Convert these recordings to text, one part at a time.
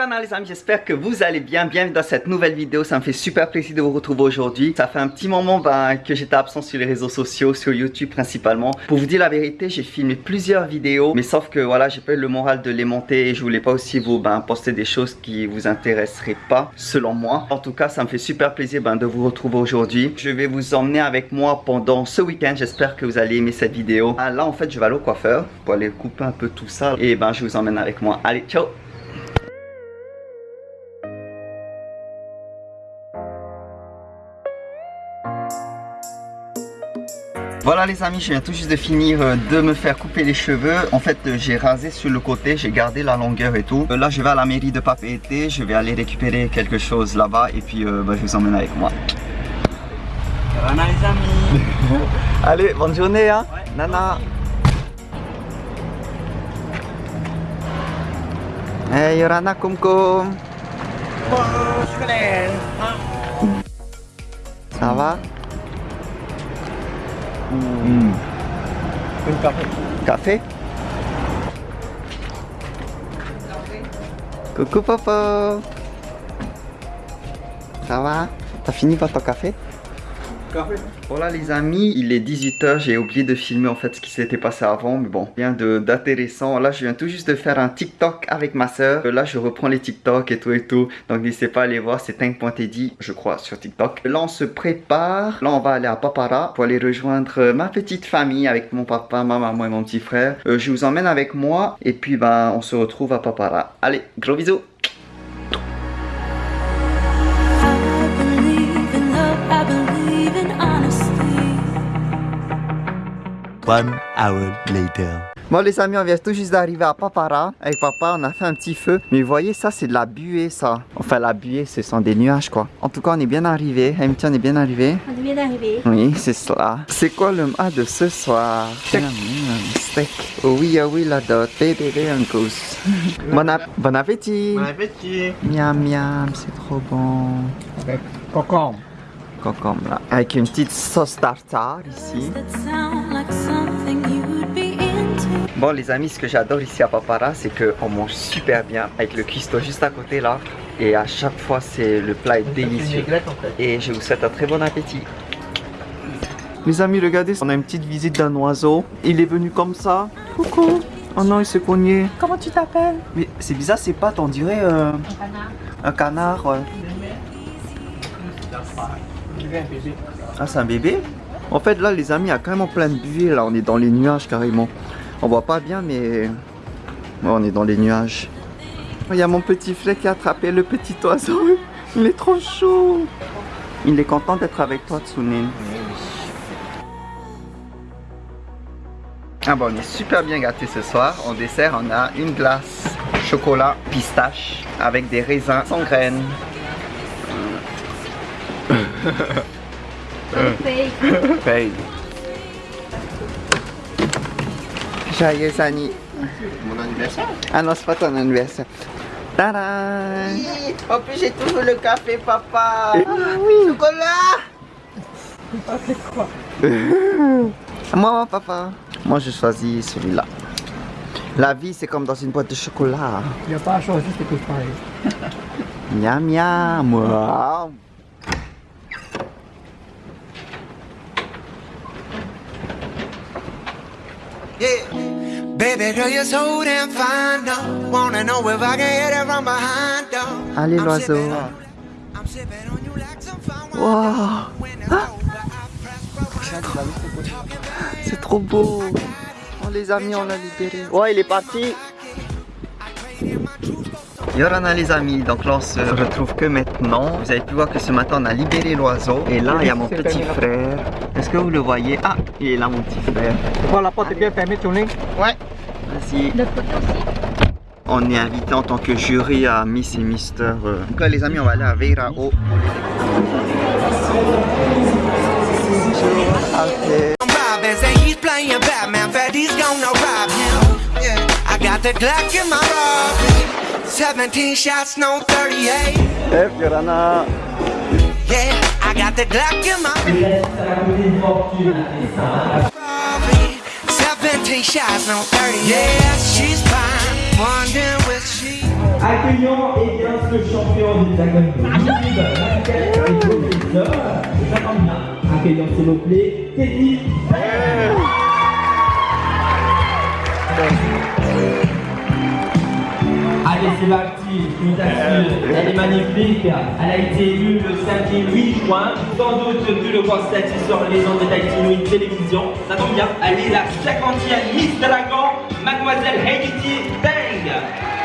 Yorana les amis, j'espère que vous allez bien. Bienvenue dans cette nouvelle vidéo, ça me fait super plaisir de vous retrouver aujourd'hui. Ça fait un petit moment ben, que j'étais absent sur les réseaux sociaux, sur YouTube principalement. Pour vous dire la vérité, j'ai filmé plusieurs vidéos, mais sauf que voilà, j'ai pas eu le moral de les monter et je voulais pas aussi vous ben, poster des choses qui vous intéresseraient pas, selon moi. En tout cas, ça me fait super plaisir ben, de vous retrouver aujourd'hui. Je vais vous emmener avec moi pendant ce week-end, j'espère que vous allez aimer cette vidéo. Ah, là, en fait, je vais aller au coiffeur pour aller couper un peu tout ça et ben, je vous emmène avec moi. Allez, ciao Voilà les amis, je viens tout juste de finir euh, de me faire couper les cheveux. En fait, euh, j'ai rasé sur le côté, j'ai gardé la longueur et tout. Euh, là, je vais à la mairie de Papeete, je vais aller récupérer quelque chose là-bas et puis bah, je vous emmène avec moi. Voilà les amis. Allez, bonne journée hein. Nana. Hey Yorana Kumkum Ça va? Hmm. café. Café Coucou papa Ça va? T'as fini par ton café? Voilà les amis, il est 18h, j'ai oublié de filmer en fait ce qui s'était passé avant, mais bon, rien d'intéressant. Là, je viens tout juste de faire un TikTok avec ma soeur. Là, je reprends les TikTok et tout et tout. Donc n'hésitez pas à aller voir, c'est Tank.teddy, je crois, sur TikTok. Là, on se prépare. Là, on va aller à Papara pour aller rejoindre ma petite famille avec mon papa, ma maman et mon petit frère. Euh, je vous emmène avec moi et puis ben, on se retrouve à Papara. Allez, gros bisous One hour later. Bon les amis, on vient tout juste d'arriver à Papara. Avec papa, on a fait un petit feu. Mais vous voyez, ça c'est de la buée ça. Enfin la buée, ce sont des nuages quoi. En tout cas, on est bien arrivé. Hamilton, on est bien arrivé. On est bien arrivé. Oui, c'est cela. C'est quoi le mât de ce soir? Steak. steak. Oh oui, oh oui, la dot. Bébé. Bon, bon appétit. Bon appétit. Miam miam, c'est trop bon. Avec concombre. Concombre là. Avec une petite sauce tartare ici. Bon les amis, ce que j'adore ici à Papara, c'est qu'on mange super bien avec le cuistot juste à côté là. Et à chaque fois, c'est le plat est délicieux. Et je vous souhaite un très bon appétit. Les amis, regardez, on a une petite visite d'un oiseau. Il est venu comme ça. Coucou. Oh non, il s'est cogné. Comment tu t'appelles? Mais c'est bizarre, c'est pas, on dirait euh, un canard. Un canard, Ah, c'est un bébé En fait, là, les amis, il y a carrément plein de buées. Là, on est dans les nuages carrément. On voit pas bien, mais on est dans les nuages. Il y a mon petit frère qui a attrapé le petit oiseau. Il est trop chaud. Il est content d'être avec toi, Tsunin. Ah bon, on est super bien gâtés ce soir. En dessert, on a une glace chocolat pistache avec des raisins sans graines. Fake. Joyeux Annie. Mon anniversaire Ah non, c'est pas ton anniversaire. Tadam En plus, j'ai toujours le café, papa. Ah oui. Chocolat. quoi Moi, papa. Moi, je choisis celui-là. La vie, c'est comme dans une boîte de chocolat. Il n'y a pas à choisir, c'est tout pareil. miam miam. Wow. Yeah. Allez, l'oiseau. Wow. C'est trop beau. Oh, les amis, on l'a libéré. Ouais, il est parti. Yorana les amis, donc là on se retrouve que maintenant. Vous avez pu voir que ce matin on a libéré l'oiseau. Et là il y a mon petit frère. Est-ce que vous le voyez? Ah, il est là mon petit frère. Voilà, la porte est bien fermée, tournée Ouais. On est invité en tant que jury à Miss et Mister. Euh. Donc là les amis, on va aller à Veirao. Okay. I got the Glock in my 17 shots, no 38. Hey, Fiorana. Yeah, I got the Glock in my. 17 shots, no 30. Yeah, she's fine. Wondering where she. Accueillons et bien ce champion de Dragon Ball. Elle est magnifique. Elle a été élue le samedi 8 juin, sans doute vu le constater sur les ondes de Dactylo télévision. Ça tombe bien, elle est la 50e Miss Dragon, Mademoiselle Haiti Tang.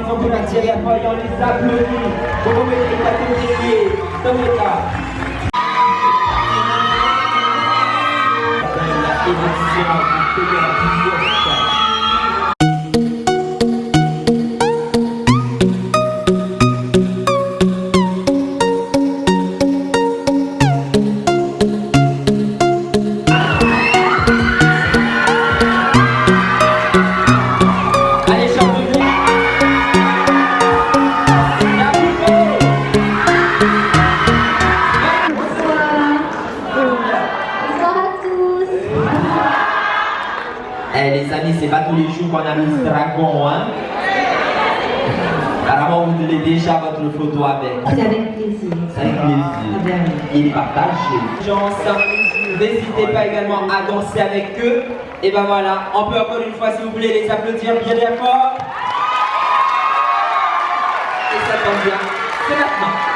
Par exemple, la on les applaudit. Vous du Fédératif Allez, Eh les amis, c'est pas tous les jours qu'on a mis ce dragon, hein Apparemment, vous donnez déjà votre photo avec. C'est avec plaisir. C'est avec plaisir. Il est partagé. Chance. N'hésitez pas également à danser avec eux. Et ben voilà, on peut encore une fois, s'il vous plaît, les applaudir bien bien fort. Et ça tombe bien. C'est maintenant.